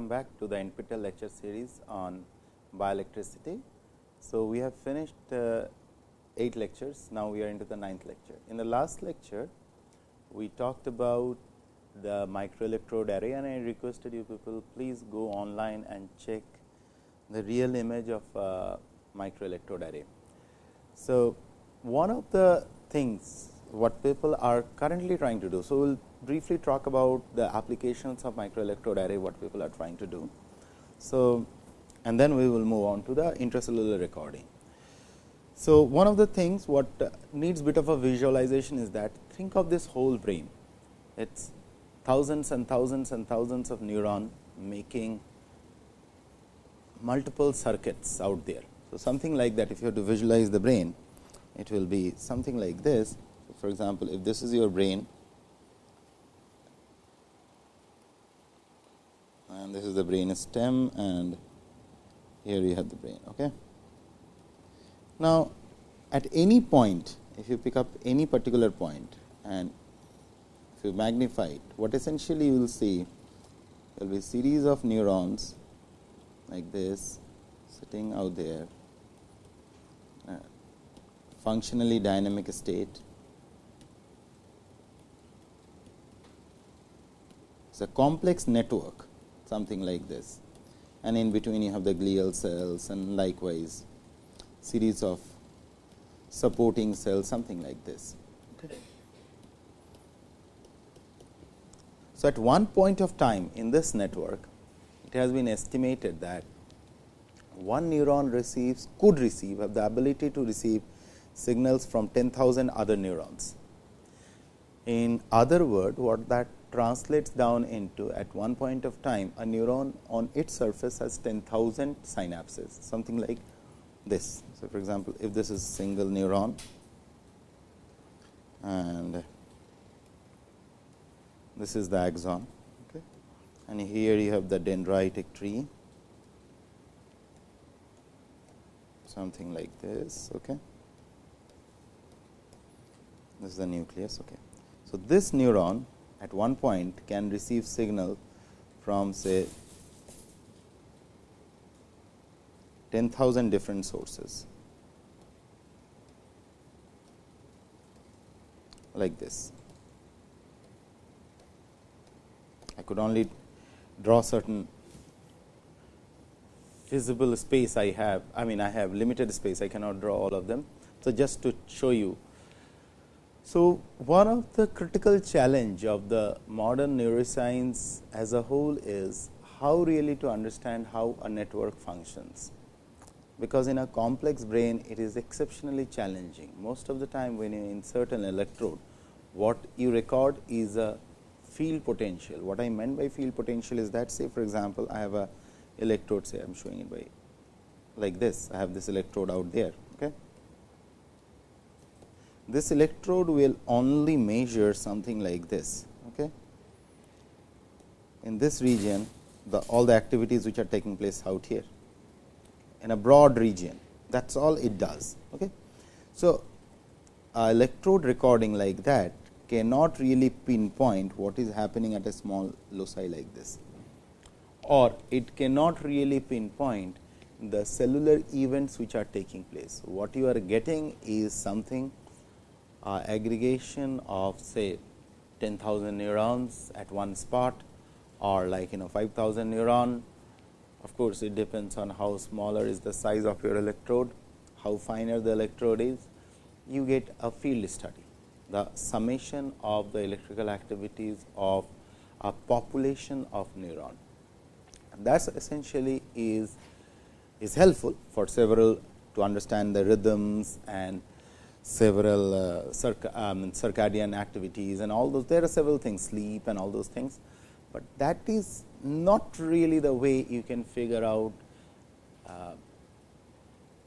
welcome back to the NPTEL lecture series on bioelectricity. So, we have finished uh, 8 lectures, now we are into the ninth lecture. In the last lecture, we talked about the microelectrode array and I requested you people please go online and check the real image of uh, microelectrode array. So, one of the things what people are currently trying to do. So, we will briefly talk about the applications of microelectrode array what people are trying to do. So, and then we will move on to the intracellular recording. So, one of the things what uh, needs bit of a visualization is that think of this whole brain. It is thousands and thousands and thousands of neuron making multiple circuits out there. So, something like that if you have to visualize the brain, it will be something like this. So, for example, if this is your brain and this is the brain stem and here you have the brain. Okay. Now, at any point if you pick up any particular point and if you magnify it, what essentially you will see there will be series of neurons like this sitting out there uh, functionally dynamic state. It is a complex network something like this and in between you have the glial cells and likewise series of supporting cells something like this. Okay. So, at one point of time in this network it has been estimated that one neuron receives could receive have the ability to receive signals from 10,000 other neurons. In other word what that translates down into at one point of time a neuron on its surface has 10,000 synapses something like this. So, for example, if this is single neuron and this is the axon okay. and here you have the dendritic tree something like this. Okay. This is the nucleus. Okay. So, this neuron at one point can receive signal from say 10,000 different sources like this. I could only draw certain visible space I have. I mean, I have limited space, I cannot draw all of them. So, just to show you. So, one of the critical challenge of the modern neuroscience as a whole is how really to understand how a network functions because in a complex brain it is exceptionally challenging. Most of the time when you insert an electrode, what you record is a field potential. What I meant by field potential is that say for example, I have a electrode say I am showing it by like this, I have this electrode out there. This electrode will only measure something like this. Okay. In this region, the all the activities which are taking place out here in a broad region that is all it does. Okay. So, electrode recording like that cannot really pinpoint what is happening at a small loci like this or it cannot really pinpoint the cellular events which are taking place. What you are getting is something uh, aggregation of say 10,000 neurons at one spot or like you know 5000 neuron. Of course, it depends on how smaller is the size of your electrode, how finer the electrode is, you get a field study, the summation of the electrical activities of a population of neuron. That essentially is, is helpful for several to understand the rhythms and several uh, circa, um, circadian activities and all those. There are several things, sleep and all those things, but that is not really the way you can figure out uh,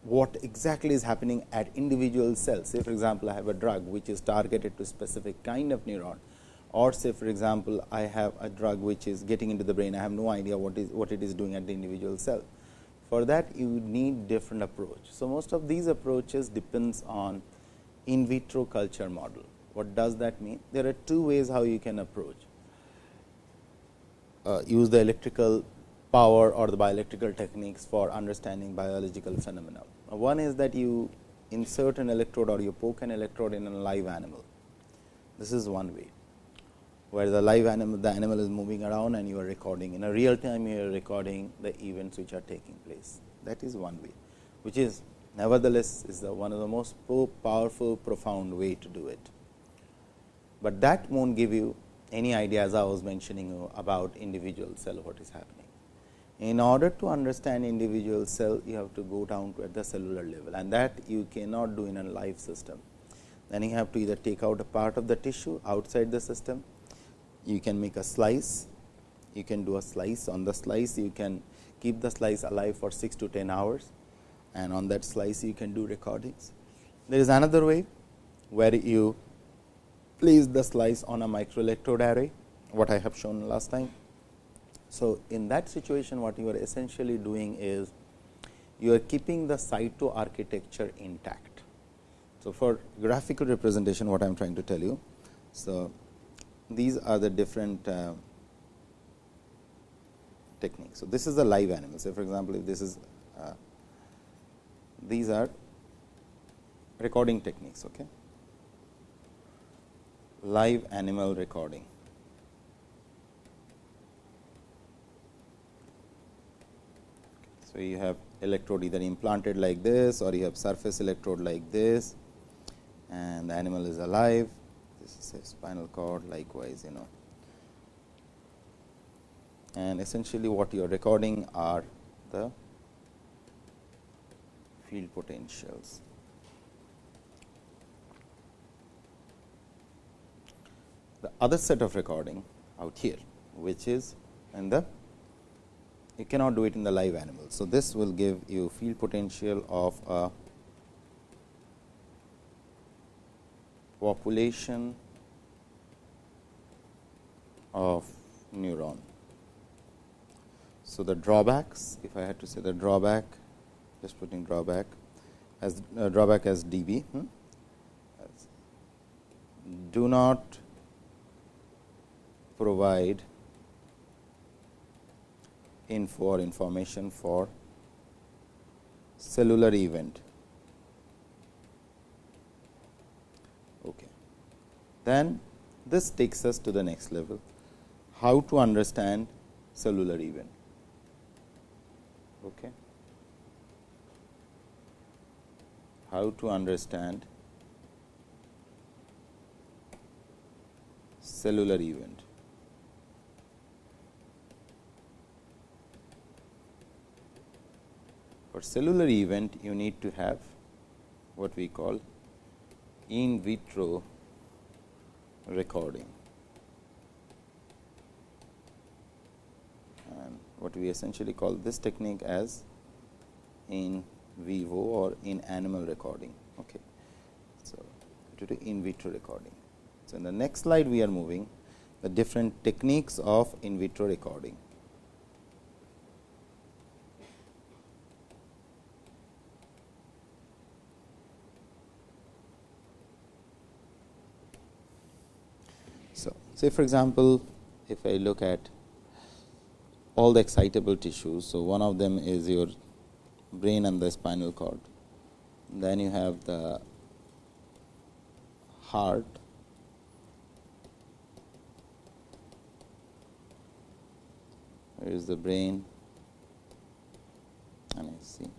what exactly is happening at individual cells. Say for example, I have a drug which is targeted to specific kind of neuron or say for example, I have a drug which is getting into the brain, I have no idea what is what it is doing at the individual cell. For that you need different approach. So, most of these approaches depends on in vitro culture model. What does that mean? There are two ways how you can approach uh, use the electrical power or the bioelectrical techniques for understanding biological phenomena. One is that you insert an electrode or you poke an electrode in a live animal. This is one way, where the live animal, the animal is moving around and you are recording. In a real time, you are recording the events which are taking place. That is one way, which is nevertheless is the one of the most powerful, profound way to do it. But that won't give you any idea as I was mentioning you about individual cell what is happening. In order to understand individual cell, you have to go down to at the cellular level and that you cannot do in a live system. Then you have to either take out a part of the tissue outside the system, you can make a slice, you can do a slice on the slice, you can keep the slice alive for 6 to 10 hours and on that slice you can do recordings. There is another way where you place the slice on a microelectrode array, what I have shown last time so, in that situation what you are essentially doing is you are keeping the cyto architecture intact. So, for graphical representation what I am trying to tell you. So, these are the different uh, techniques. So, this is the live animal. Say for example, if this is these are recording techniques. Okay. Live animal recording. So, you have electrode either implanted like this or you have surface electrode like this and the animal is alive. This is a spinal cord likewise you know. And essentially what you are recording are the field potentials. The other set of recording out here, which is in the you cannot do it in the live animal. So, this will give you field potential of a population of neuron. So, the drawbacks if I had to say the drawback just putting drawback as uh, drawback as dB hmm? do not provide info or information for cellular event. Okay. Then this takes us to the next level, how to understand cellular event. Okay. How to understand cellular event. For cellular event, you need to have what we call in vitro recording. And what we essentially call this technique as in vivo or in animal recording. Okay. So, to do in vitro recording. So, in the next slide we are moving the different techniques of in vitro recording. So, say for example, if I look at all the excitable tissues. So, one of them is your brain and the spinal cord. Then you have the heart, Here is the brain and I see.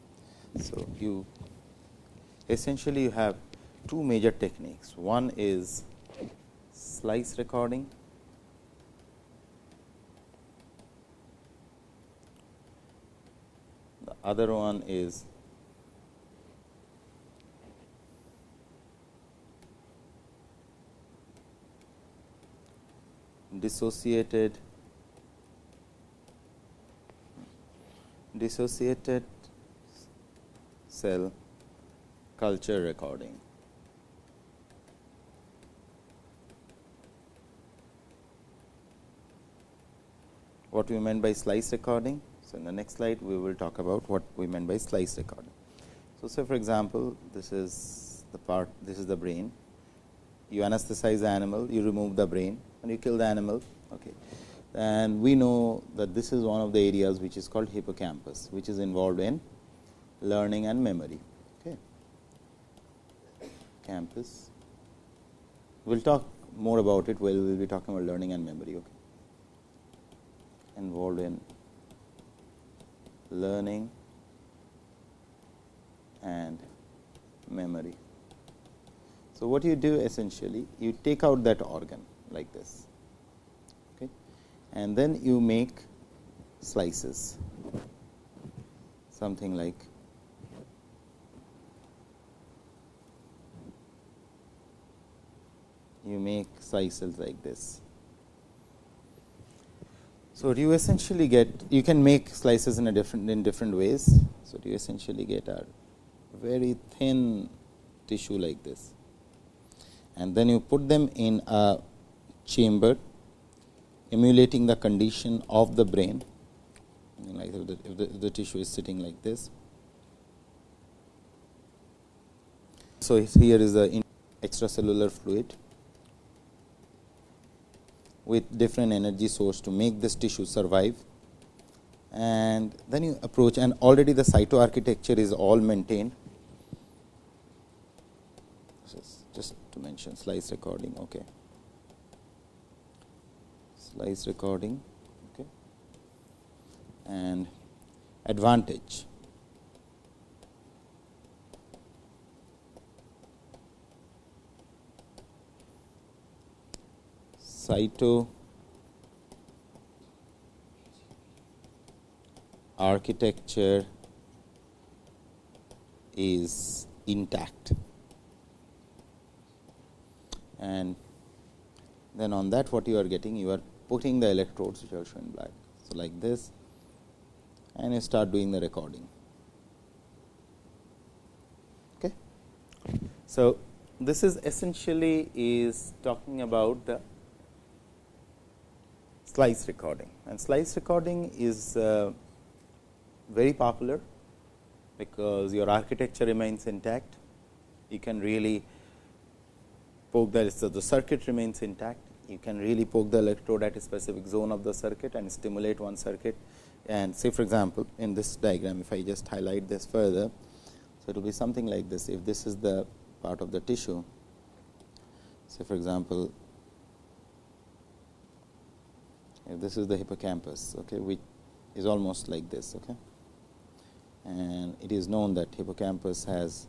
So, you essentially you have two major techniques. One is slice recording. Other one is dissociated dissociated cell culture recording. what we meant by slice recording. So, in the next slide we will talk about what we meant by slice recording. So, say for example, this is the part this is the brain you anesthetize the animal, you remove the brain and you kill the animal. Okay. and we know that this is one of the areas which is called hippocampus, which is involved in learning and memory. Okay. Campus. We will talk more about it while we will be talking about learning and memory. Okay. Involved in learning and memory. So, what you do essentially, you take out that organ like this okay, and then you make slices something like you make slices like this. So, you essentially get you can make slices in a different in different ways. So, you essentially get a very thin tissue like this and then you put them in a chamber emulating the condition of the brain like if the, if the, if the tissue is sitting like this. So, here is the extracellular fluid with different energy source to make this tissue survive. And then you approach and already the cytoarchitecture is all maintained. Just to mention slice recording okay. Slice recording okay. And advantage cyto architecture is intact and then on that what you are getting you are putting the electrodes which are shown black. So, like this and you start doing the recording. Okay. So, this is essentially is talking about the slice recording and slice recording is uh, very popular because your architecture remains intact. You can really poke the, so the circuit remains intact. You can really poke the electrode at a specific zone of the circuit and stimulate one circuit. And say for example, in this diagram, if I just highlight this further, so it will be something like this. If this is the part of the tissue, say for example, if this is the hippocampus, okay, which is almost like this, okay, and it is known that hippocampus has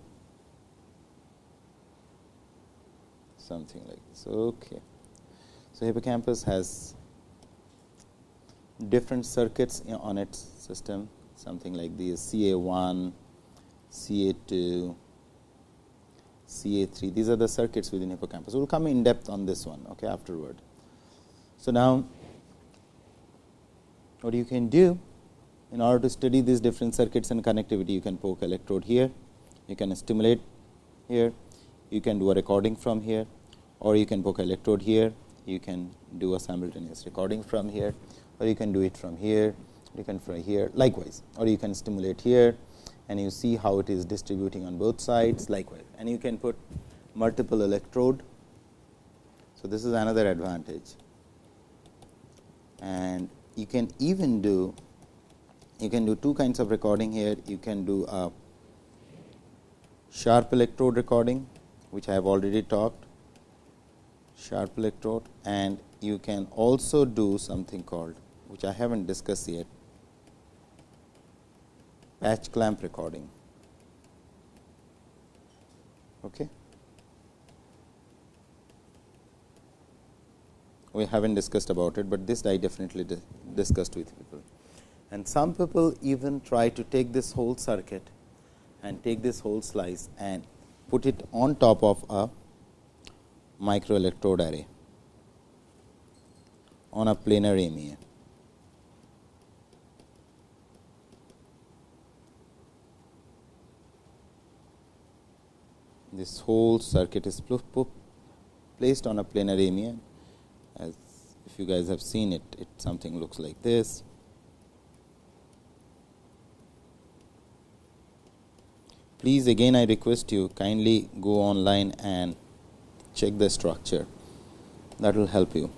something like this. Okay. So, hippocampus has different circuits on its system something like these CA1, CA2, CA3 these are the circuits within hippocampus. We will come in depth on this one okay, afterward. So, now what you can do in order to study these different circuits and connectivity you can poke electrode here, you can stimulate here, you can do a recording from here or you can poke electrode here, you can do a simultaneous recording from here or you can do it from here, you can from here likewise or you can stimulate here and you see how it is distributing on both sides likewise and you can put multiple electrode. So, this is another advantage and you can even do you can do two kinds of recording here you can do a sharp electrode recording which I have already talked sharp electrode and you can also do something called which I have not discussed yet patch clamp recording. Okay. We have not discussed about it, but this I definitely discussed with people. And some people even try to take this whole circuit and take this whole slice and put it on top of a microelectrode array on a planar MEA. This whole circuit is placed on a planar MEA if you guys have seen it, it something looks like this. Please again I request you kindly go online and check the structure that will help you.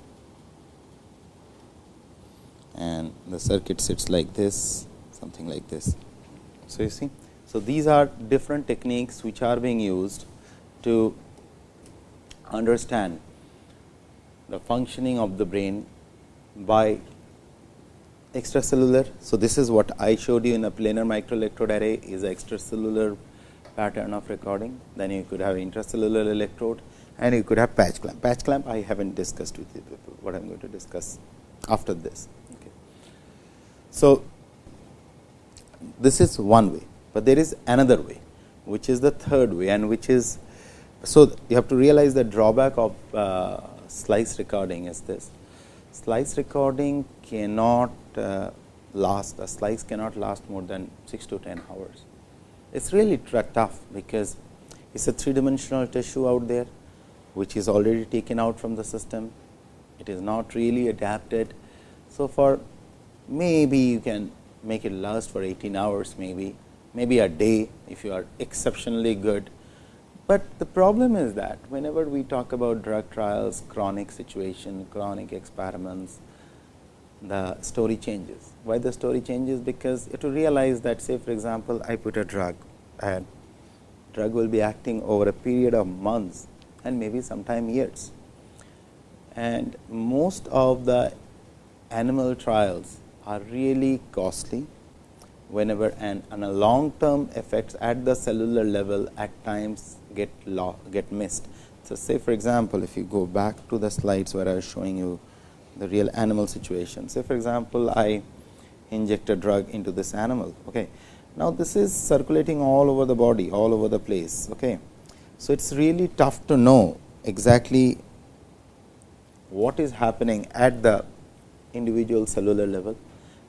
And the circuit sits like this something like this. So, you see. So, these are different techniques which are being used to understand the functioning of the brain by extracellular. So, this is what I showed you in a planar microelectrode array is extracellular pattern of recording. Then you could have intracellular electrode and you could have patch clamp. Patch clamp I have not discussed with you what I am going to discuss after this. Okay. So, this is one way, but there is another way which is the third way and which is so you have to realize the drawback of uh, slice recording is this. Slice recording cannot uh, last. A slice cannot last more than 6 to 10 hours. It is really tough because it is a three dimensional tissue out there which is already taken out from the system. It is not really adapted. So for maybe you can make it last for 18 hours maybe, maybe a day if you are exceptionally good. But the problem is that whenever we talk about drug trials, chronic situation, chronic experiments, the story changes. Why the story changes? Because to realize that say for example, I put a drug and drug will be acting over a period of months and maybe sometime years. And most of the animal trials are really costly whenever and, and a long term effects at the cellular level at times get get missed. So, say for example, if you go back to the slides where I was showing you the real animal situation. Say for example, I inject a drug into this animal. Okay. Now, this is circulating all over the body, all over the place. Okay. So, it is really tough to know exactly what is happening at the individual cellular level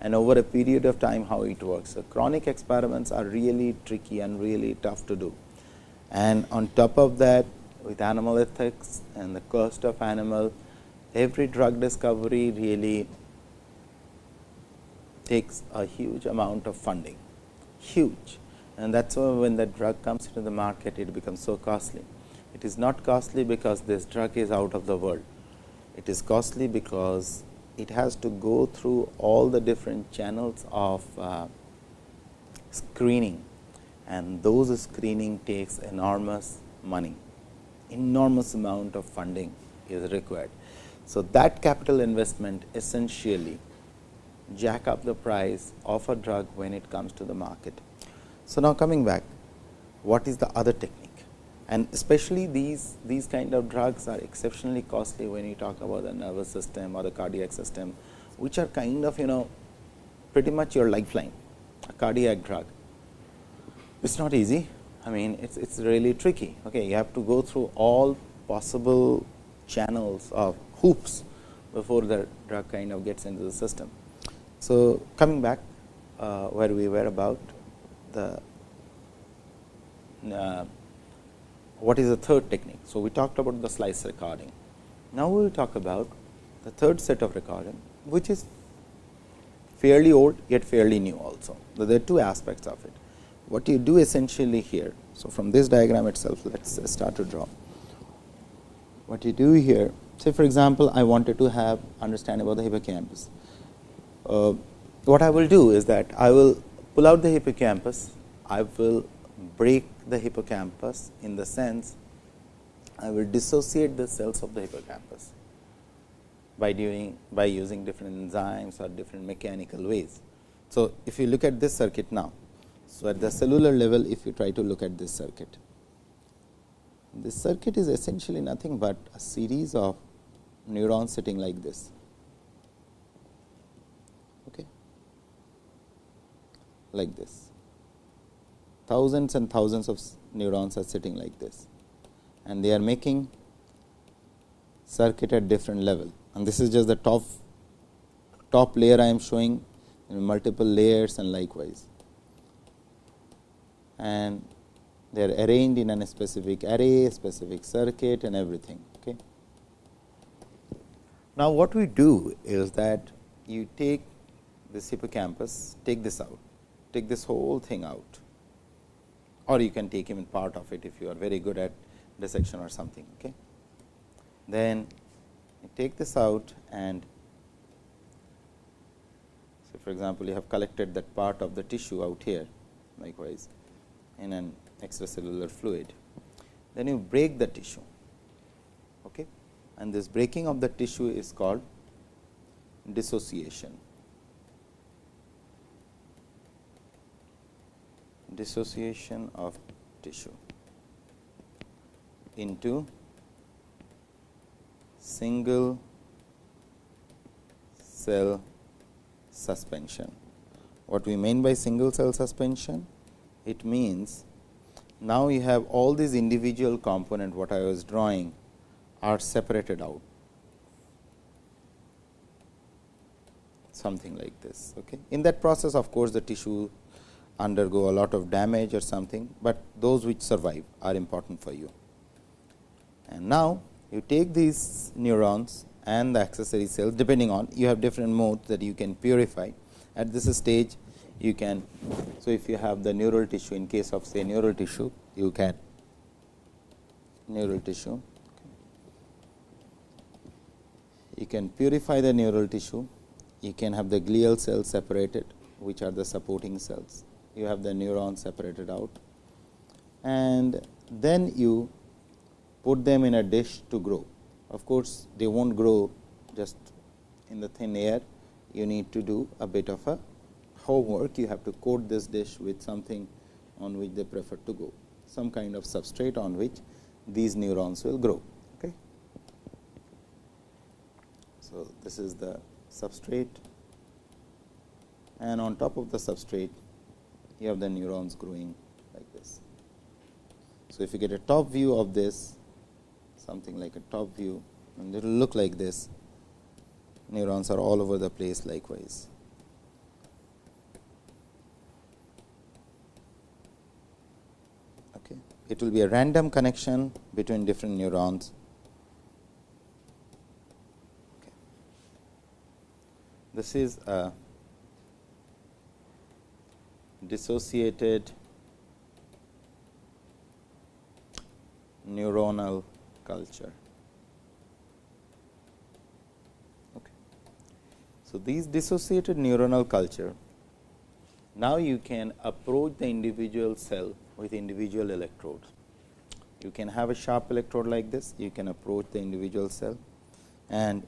and over a period of time how it works. So, chronic experiments are really tricky and really tough to do. And on top of that with animal ethics and the cost of animal, every drug discovery really takes a huge amount of funding, huge. And that is why when the drug comes into the market, it becomes so costly. It is not costly because this drug is out of the world. It is costly because it has to go through all the different channels of uh, screening and those screening takes enormous money, enormous amount of funding is required. So, that capital investment essentially jack up the price of a drug when it comes to the market. So, now coming back, what is the other technique? and especially these these kind of drugs are exceptionally costly when you talk about the nervous system or the cardiac system, which are kind of you know pretty much your lifeline, a cardiac drug. It's not easy. I mean, it's it's really tricky. Okay, you have to go through all possible channels of hoops before the drug kind of gets into the system. So, coming back uh, where we were about the uh, what is the third technique. So, we talked about the slice recording. Now, we will talk about the third set of recording, which is fairly old yet fairly new also. So, there are two aspects of it. What you do essentially here. So, from this diagram itself, let us start to draw. What you do here, say for example, I wanted to have understand about the hippocampus. Uh, what I will do is that I will pull out the hippocampus, I will break the hippocampus in the sense I will dissociate the cells of the hippocampus by doing by using different enzymes or different mechanical ways. So, if you look at this circuit now, so at the cellular level if you try to look at this circuit, this circuit is essentially nothing but a series of neurons sitting like this. Okay. Like this thousands and thousands of neurons are sitting like this and they are making circuit at different level and this is just the top top layer I am showing in multiple layers and likewise and they are arranged in a specific array, specific circuit and everything. Okay. Now, what we do is that you take this hippocampus, take this out, take this whole thing out or you can take even part of it if you are very good at dissection or something. Okay. Then take this out and so for example, you have collected that part of the tissue out here likewise in an extracellular fluid. Then you break the tissue okay. and this breaking of the tissue is called dissociation. Dissociation of tissue into single cell suspension. What we mean by single cell suspension? It means now you have all these individual component what I was drawing are separated out something like this. Okay. In that process of course, the tissue undergo a lot of damage or something, but those which survive are important for you. And now, you take these neurons and the accessory cells depending on you have different modes that you can purify. At this stage you can. So, if you have the neural tissue in case of say neural tissue you can. Neural tissue. You can purify the neural tissue. You can have the glial cells separated which are the supporting cells. You have the neurons separated out. And then you put them in a dish to grow. Of course, they not grow just in the thin air, you need to do a bit of a homework. You have to coat this dish with something on which they prefer to go, some kind of substrate on which these neurons will grow. Okay. So, this is the substrate and on top of the substrate you have the neurons growing like this. So, if you get a top view of this something like a top view and it will look like this neurons are all over the place likewise. Okay. It will be a random connection between different neurons. This is a dissociated neuronal culture. Okay. So, these dissociated neuronal culture, now you can approach the individual cell with individual electrodes. You can have a sharp electrode like this, you can approach the individual cell and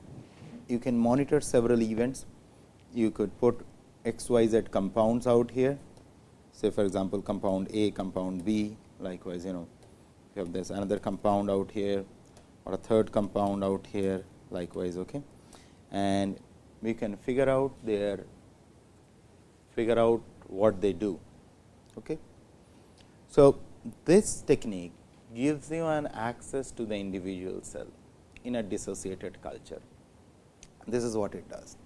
you can monitor several events. You could put x, y, z compounds out here, say for example, compound A, compound B, likewise you know you have this another compound out here or a third compound out here likewise. Okay. And we can figure out their figure out what they do. Okay. So, this technique gives you an access to the individual cell in a dissociated culture. This is what it does,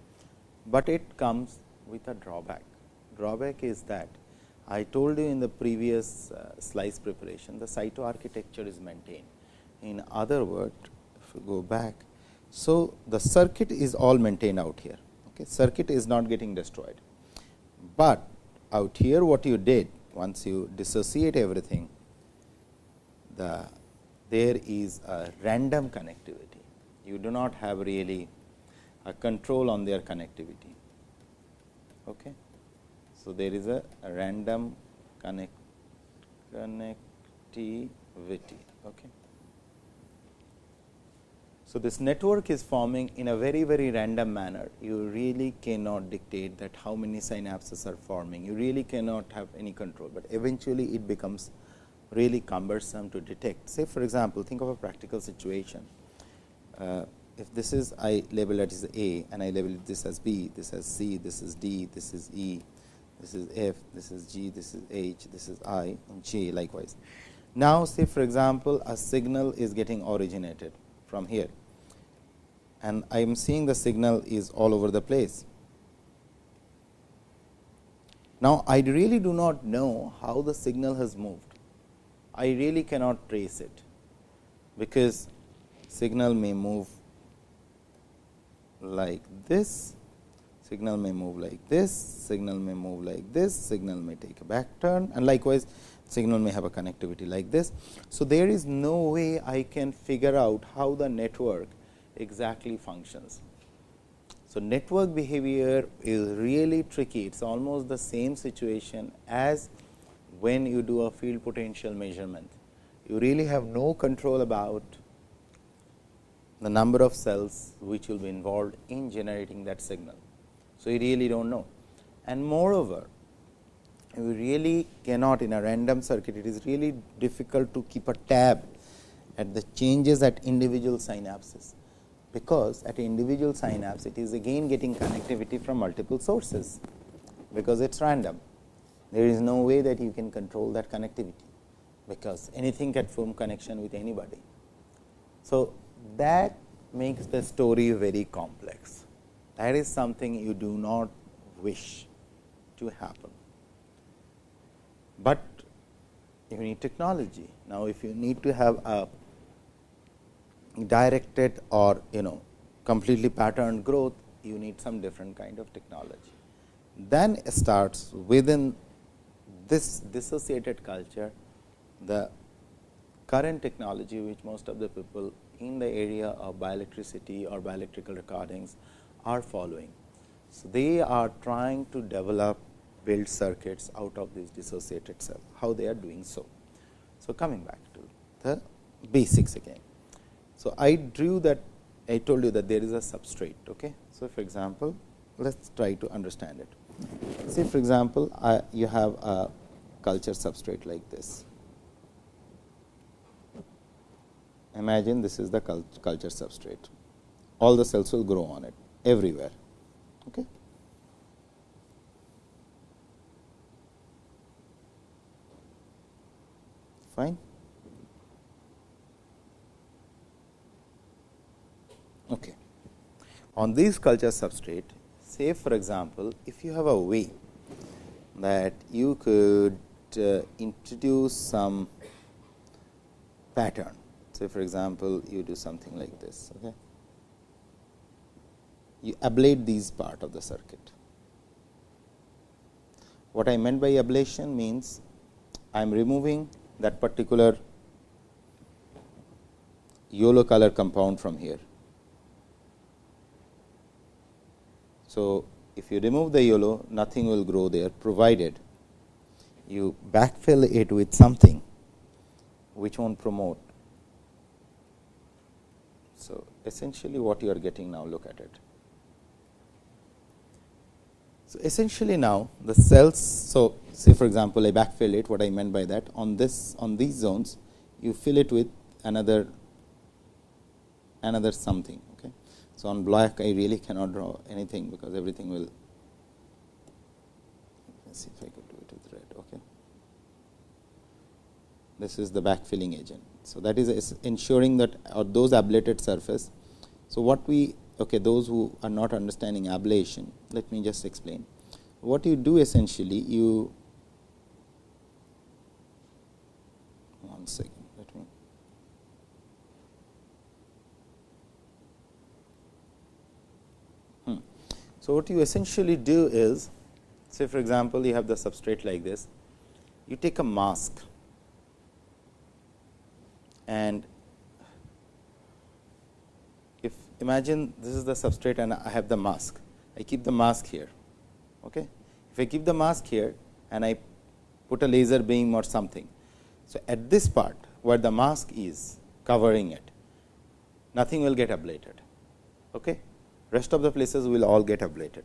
but it comes with a drawback. Drawback is that I told you in the previous uh, slice preparation, the cytoarchitecture is maintained. In other words, if we go back, so the circuit is all maintained out here. Okay. Circuit is not getting destroyed, but out here what you did once you dissociate everything, the there is a random connectivity. You do not have really a control on their connectivity. Okay. So, there is a, random connect, connectivity. Okay. So, this network is forming in a very very random manner. You really cannot dictate that how many synapses are forming. You really cannot have any control, but eventually it becomes really cumbersome to detect. Say for example, think of a practical situation. Uh, if this is I label it as A and I label this as B, this as C, this is D, this is E, this is F, this is G, this is H, this is I and J likewise. Now, say for example, a signal is getting originated from here and I am seeing the signal is all over the place. Now, I really do not know how the signal has moved. I really cannot trace it, because signal may move like this signal may move like this, signal may move like this, signal may take a back turn and likewise signal may have a connectivity like this. So, there is no way I can figure out how the network exactly functions. So, network behavior is really tricky. It is almost the same situation as when you do a field potential measurement. You really have no control about the number of cells which will be involved in generating that signal. So, you really do not know and moreover, you really cannot in a random circuit, it is really difficult to keep a tab at the changes at individual synapses, because at individual synapse it is again getting connectivity from multiple sources, because it is random. There is no way that you can control that connectivity, because anything can form connection with anybody. So, that makes the story very complex. That is something you do not wish to happen. But you need technology. Now, if you need to have a directed or you know completely patterned growth, you need some different kind of technology. Then starts within this dissociated culture, the current technology which most of the people in the area of bioelectricity or bioelectrical recordings are following. So, they are trying to develop build circuits out of this dissociated cell, how they are doing so. So, coming back to the basics again. So, I drew that I told you that there is a substrate. Okay? So, for example, let us try to understand it. Say for example, I, you have a culture substrate like this. Imagine this is the culture substrate. All the cells will grow on it everywhere. Okay. Fine. Okay. On these culture substrate, say for example, if you have a way that you could uh, introduce some pattern. Say for example, you do something like this. Okay you ablate these part of the circuit. What I meant by ablation means I am removing that particular yellow color compound from here. So, if you remove the yellow nothing will grow there provided you backfill it with something which won't promote. So, essentially what you are getting now look at it. So, essentially now the cells. So, say for example, I backfill it what I meant by that on this on these zones you fill it with another another something. So, on black I really cannot draw anything because everything will let see if I could do it with red. Okay. This is the backfilling agent. So, that is ensuring that uh, those ablated surface. So, what we okay, those who are not understanding ablation, let me just explain. What you do essentially, you one second, let me. Hmm. So, what you essentially do is, say for example, you have the substrate like this, you take a mask and if imagine this is the substrate and I have the mask. I keep the mask here. Okay. If I keep the mask here and I put a laser beam or something. So, at this part where the mask is covering it, nothing will get ablated. Okay. Rest of the places will all get ablated.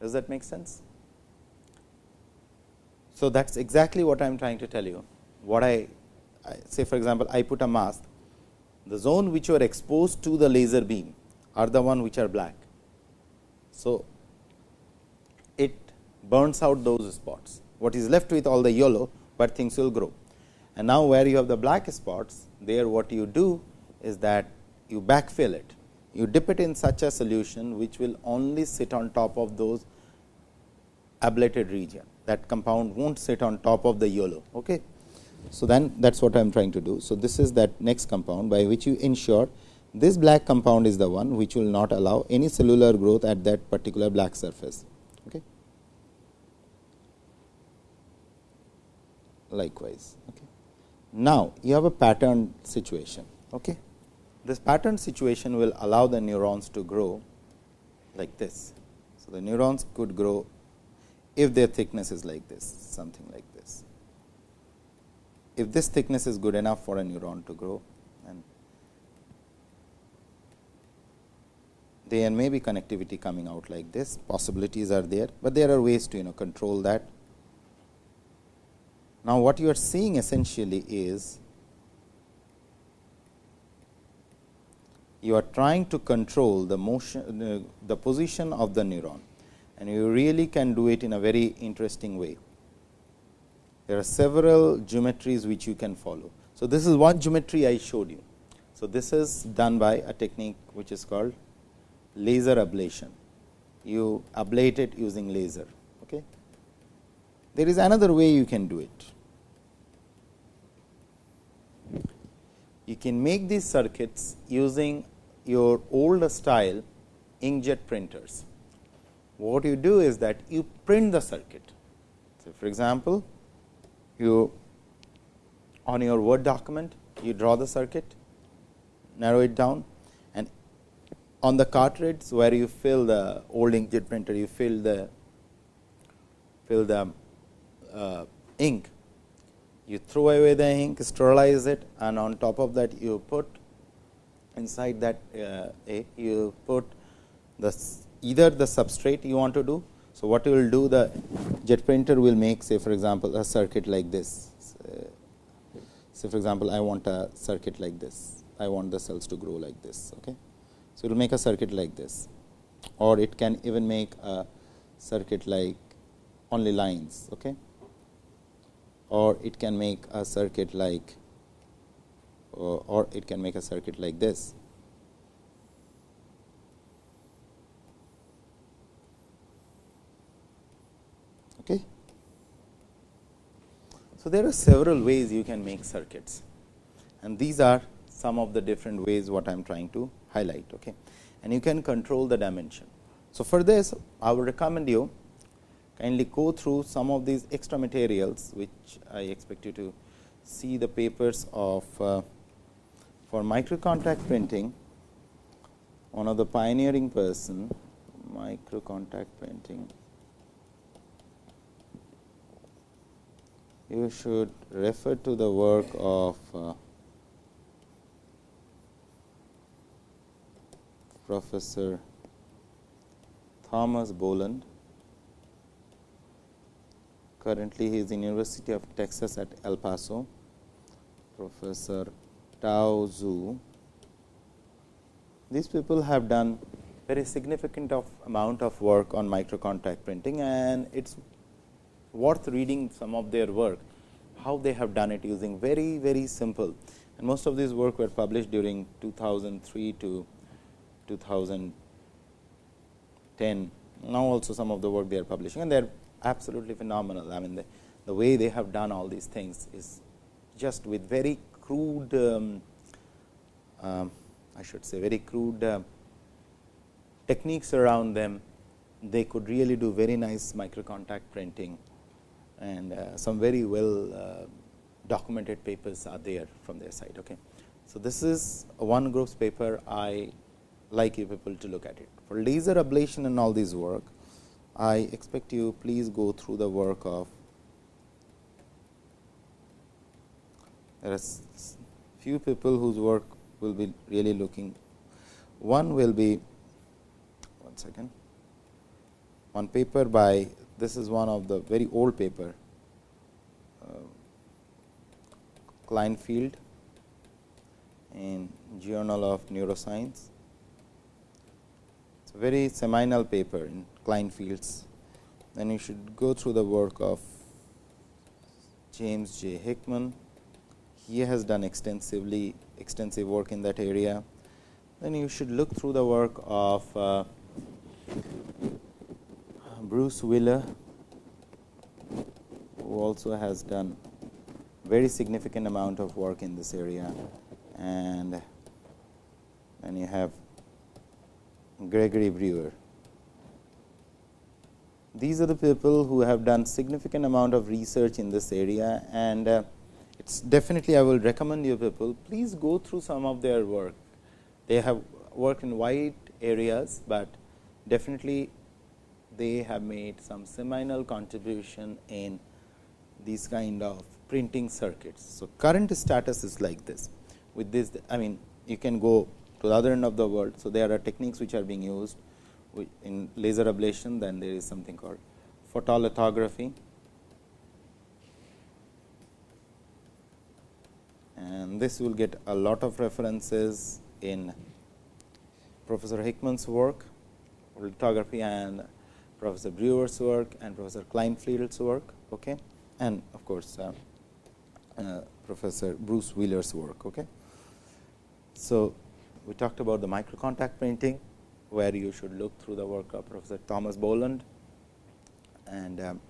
Does that make sense? So, that is exactly what I am trying to tell you. What I, I say for example, I put a mask the zone which are exposed to the laser beam are the one which are black. So, it burns out those spots. What is left with all the yellow, but things will grow. And now, where you have the black spots, there what you do is that you backfill it. You dip it in such a solution, which will only sit on top of those ablated region. That compound not sit on top of the yellow. Okay. So, then that is what I am trying to do. So, this is that next compound by which you ensure this black compound is the one which will not allow any cellular growth at that particular black surface. Okay. Likewise. Okay. Now, you have a pattern situation. Okay. This pattern situation will allow the neurons to grow like this. So, the neurons could grow if their thickness is like this, something like this. If this thickness is good enough for a neuron to grow, and there may be connectivity coming out like this, possibilities are there, but there are ways to you know control that. Now, what you are seeing essentially is you are trying to control the motion uh, the position of the neuron and you really can do it in a very interesting way. There are several geometries which you can follow. So, this is one geometry I showed you. So, this is done by a technique which is called laser ablation. You ablate it using laser. Okay. There is another way you can do it. You can make these circuits using your old style inkjet printers. What you do is that you print the circuit. So, for example, you on your Word document, you draw the circuit, narrow it down and on the cartridge where you fill the old inkjet printer, you fill the fill the uh, ink, you throw away the ink, sterilize it and on top of that you put inside that uh, a you put the either the substrate you want to do. So, what you will do the jet printer will make say for example, a circuit like this. Say for example, I want a circuit like this, I want the cells to grow like this. Okay. So, it will make a circuit like this or it can even make a circuit like only lines. Okay. Or it can make a circuit like or it can make a circuit like this. Okay. So, there are several ways you can make circuits and these are some of the different ways what I am trying to highlight. Okay. And you can control the dimension. So, for this I would recommend you kindly go through some of these extra materials, which I expect you to see the papers of uh, for micro contact printing, one of the pioneering person micro contact printing. You should refer to the work of uh, Professor Thomas Boland. Currently, he is in University of Texas at El Paso. Professor Tao Zhu. These people have done very significant of amount of work on micro contact printing and it is worth reading some of their work, how they have done it using very, very simple and most of these work were published during 2003 to 2010. Now, also some of the work they are publishing and they are absolutely phenomenal. I mean, the, the way they have done all these things is just with very crude, um, uh, I should say very crude uh, techniques around them, they could really do very nice micro contact printing and uh, some very well uh, documented papers are there from their side. Okay. So, this is one group's paper I like you people to look at it. For laser ablation and all these work, I expect you please go through the work of there are few people whose work will be really looking. One will be one second, one paper by this is one of the very old paper uh, Kleinfeld in Journal of Neuroscience. It's a very seminal paper in Kleinfeld's. Then you should go through the work of James J. Hickman he has done extensively extensive work in that area. Then you should look through the work of uh, Bruce Wheeler, who also has done very significant amount of work in this area. And then you have Gregory Brewer. These are the people who have done significant amount of research in this area and uh, it's definitely I will recommend you people please go through some of their work. They have worked in wide areas, but definitely they have made some seminal contribution in these kind of printing circuits. So, current status is like this with this I mean you can go to the other end of the world. So, there are techniques which are being used in laser ablation then there is something called photolithography and this will get a lot of references in Professor Hickman's work lithography and Professor Brewer's work and Professor Kleinfeld's work okay? And of course uh, uh, Professor Bruce Wheeler's work okay? So we talked about the micro contact printing where you should look through the work of Professor Thomas Boland. And um,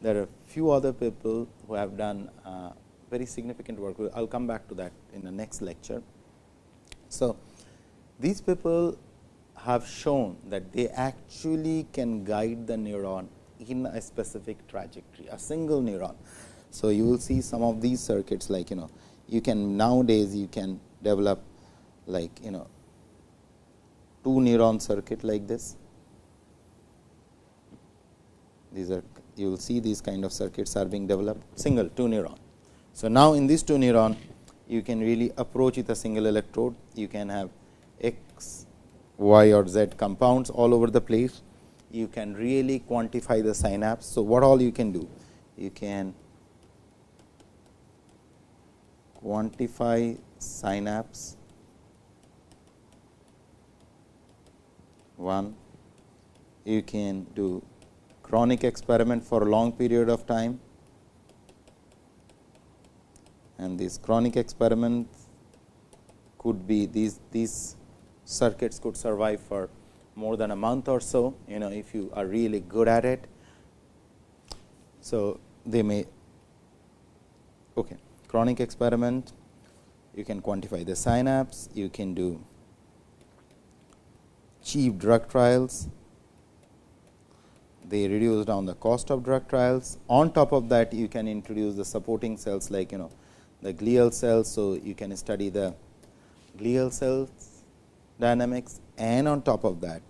there are a few other people who have done uh, very significant work. I will come back to that in the next lecture. So, these people have shown that they actually can guide the neuron in a specific trajectory, a single neuron. So, you will see some of these circuits like you know you can nowadays you can develop like you know two neuron circuit like this. These are you will see these kind of circuits are being developed single two neuron. So, now in this two neuron you can really approach with a single electrode. You can have x, y or z compounds all over the place. You can really quantify the synapse. So, what all you can do? You can quantify synapse. 1 you can do chronic experiment for a long period of time and these chronic experiments could be these these circuits could survive for more than a month or so you know if you are really good at it so they may okay chronic experiment you can quantify the synapse you can do cheap drug trials. They reduce down the cost of drug trials. On top of that, you can introduce the supporting cells like you know the glial cells. So, you can study the glial cells dynamics and on top of that,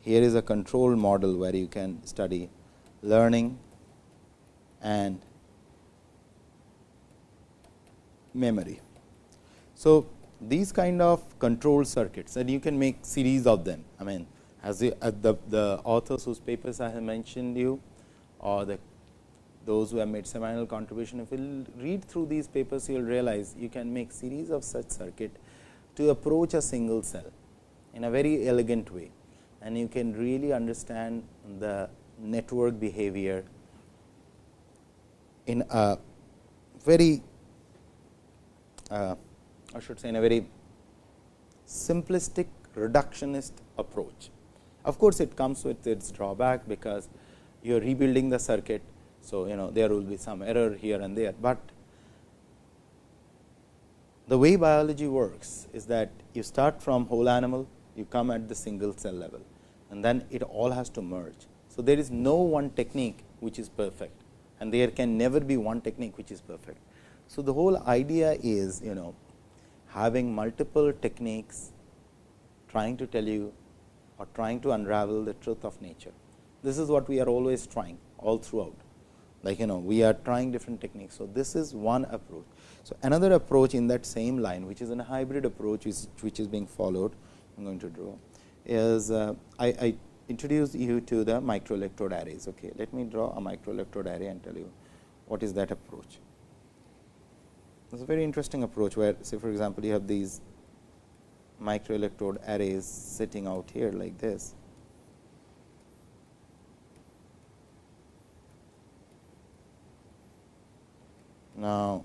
here is a control model where you can study learning and memory. So, these kind of control circuits and you can make series of them. I mean as the, uh, the, the authors whose papers I have mentioned you or the those who have made seminal contribution, if you read through these papers, you will realize you can make series of such circuit to approach a single cell in a very elegant way and you can really understand the network behavior in a very uh, I should say in a very simplistic reductionist approach. Of course, it comes with its drawback because you are rebuilding the circuit. So, you know there will be some error here and there, but the way biology works is that you start from whole animal, you come at the single cell level and then it all has to merge. So, there is no one technique which is perfect and there can never be one technique which is perfect. So, the whole idea is you know having multiple techniques trying to tell you or trying to unravel the truth of nature. This is what we are always trying all throughout like you know we are trying different techniques. So, this is one approach. So, another approach in that same line which is a hybrid approach which, which is being followed I am going to draw is uh, I, I introduce you to the microelectrode arrays. Okay. Let me draw a microelectrode array and tell you what is that approach. It's a very interesting approach where say for example, you have these microelectrode arrays sitting out here like this. Now,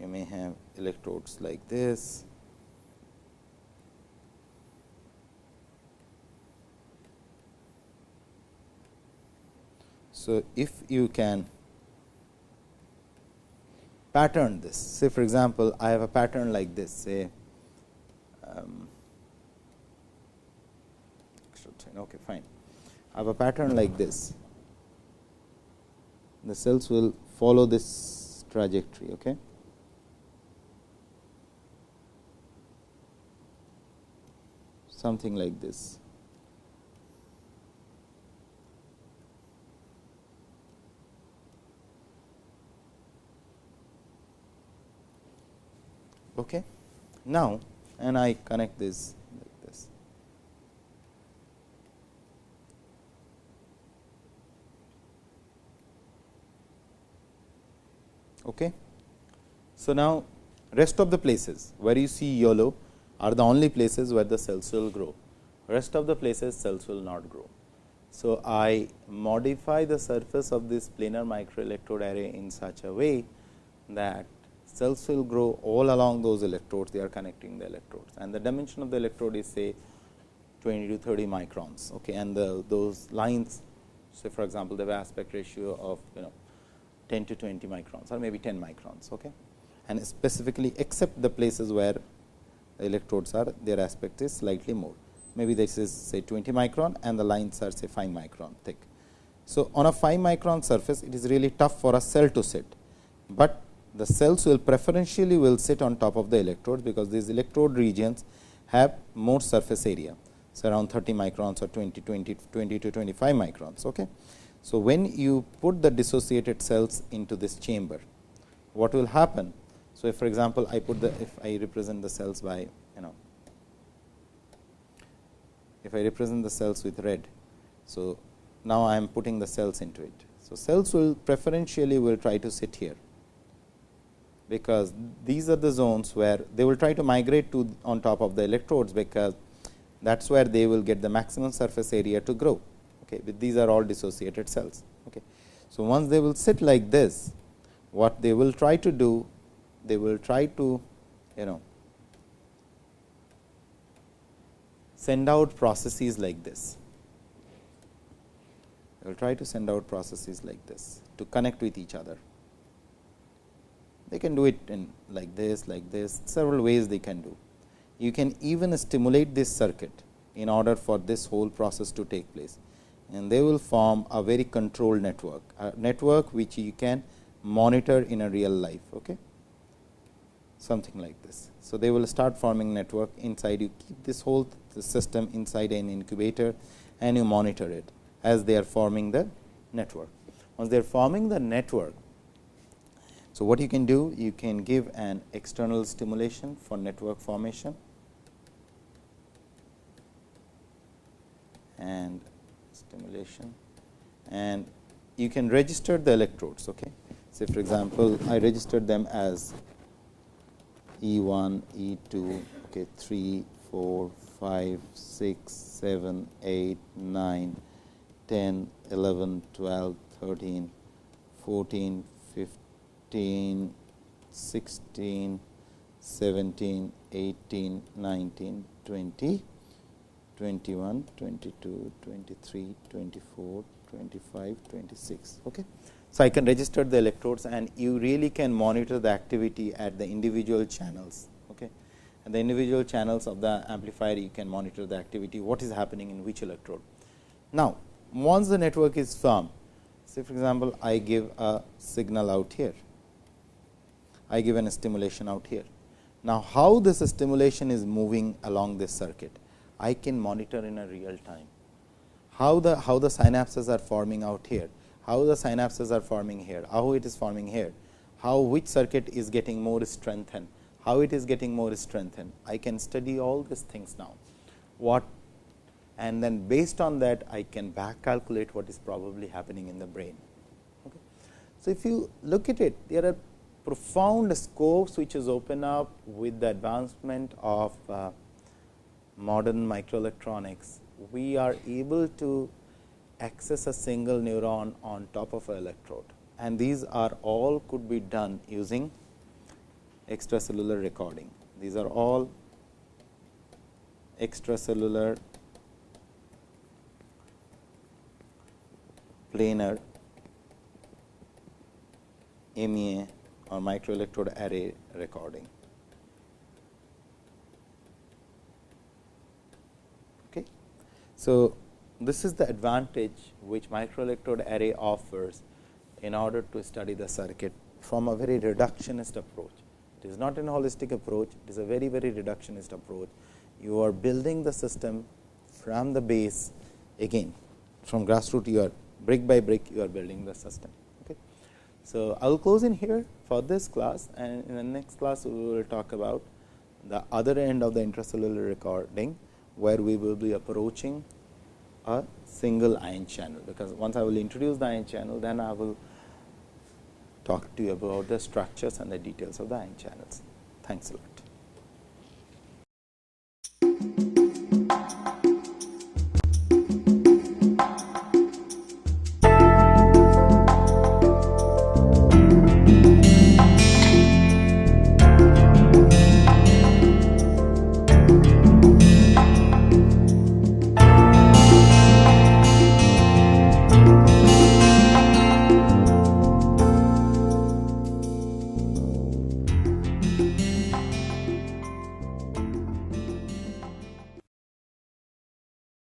you may have electrodes like this So, if you can pattern this, say for example, I have a pattern like this, say, um, okay, fine have a pattern like this, the cells will follow this trajectory. Okay. something like this. Okay. Now, and I connect this Okay. So, now rest of the places where you see yellow are the only places where the cells will grow, rest of the places cells will not grow. So, I modify the surface of this planar microelectrode array in such a way that cells will grow all along those electrodes, they are connecting the electrodes. And the dimension of the electrode is say 20 to 30 microns. Okay, and the, those lines say for example, the aspect ratio of you know 10 to 20 microns or maybe 10 microns. Okay. And specifically except the places where the electrodes are their aspect is slightly more maybe this is say 20 micron and the lines are say 5 micron thick. So, on a 5 micron surface it is really tough for a cell to sit, but the cells will preferentially will sit on top of the electrodes, because these electrode regions have more surface area. So, around 30 microns or 20, 20, 20 to 25 microns. Okay. So, when you put the dissociated cells into this chamber, what will happen? So, if for example, I put the if I represent the cells by you know if I represent the cells with red. So, now I am putting the cells into it. So, cells will preferentially will try to sit here because these are the zones where they will try to migrate to on top of the electrodes, because that is where they will get the maximum surface area to grow. Okay. These are all dissociated cells. Okay. So, once they will sit like this, what they will try to do, they will try to you know send out processes like this. They will try to send out processes like this to connect with each other. They can do it in like this, like this, several ways they can do. You can even stimulate this circuit in order for this whole process to take place and they will form a very controlled network, a network which you can monitor in a real life. Okay? Something like this. So, they will start forming network inside you keep this whole system inside an incubator and you monitor it as they are forming the network. Once they are forming the network, so, what you can do? You can give an external stimulation for network formation and stimulation and you can register the electrodes. Okay. Say for example, I registered them as E 1, E 2, okay, 3, 4, 5, 6, 7, 8, 9, 10, 11, 12, 13, 14, 15, 16, 17, 18, 19, 20, 21, 22, 23, 24, 25, 26. Okay. So, I can register the electrodes and you really can monitor the activity at the individual channels. Okay. And the individual channels of the amplifier you can monitor the activity what is happening in which electrode. Now, once the network is formed, say for example, I give a signal out here I give an stimulation out here. Now, how this stimulation is moving along this circuit, I can monitor in a real time. How the how the synapses are forming out here, how the synapses are forming here, how it is forming here, how which circuit is getting more strengthened, how it is getting more strengthened. I can study all these things now. What and then based on that I can back calculate what is probably happening in the brain. Okay. So, if you look at it, there are profound scopes which is open up with the advancement of uh, modern microelectronics, we are able to access a single neuron on top of an electrode and these are all could be done using extracellular recording. These are all extracellular planar MEA or microelectrode array recording. So, this is the advantage which microelectrode array offers in order to study the circuit from a very reductionist approach. It is not an holistic approach, it is a very very reductionist approach. you are building the system from the base again from grassroots you are brick by brick you are building the system. Okay. So, I will close in here for this class and in the next class we will talk about the other end of the intracellular recording, where we will be approaching a single ion channel, because once I will introduce the ion channel, then I will talk to you about the structures and the details of the ion channels. Thanks a lot.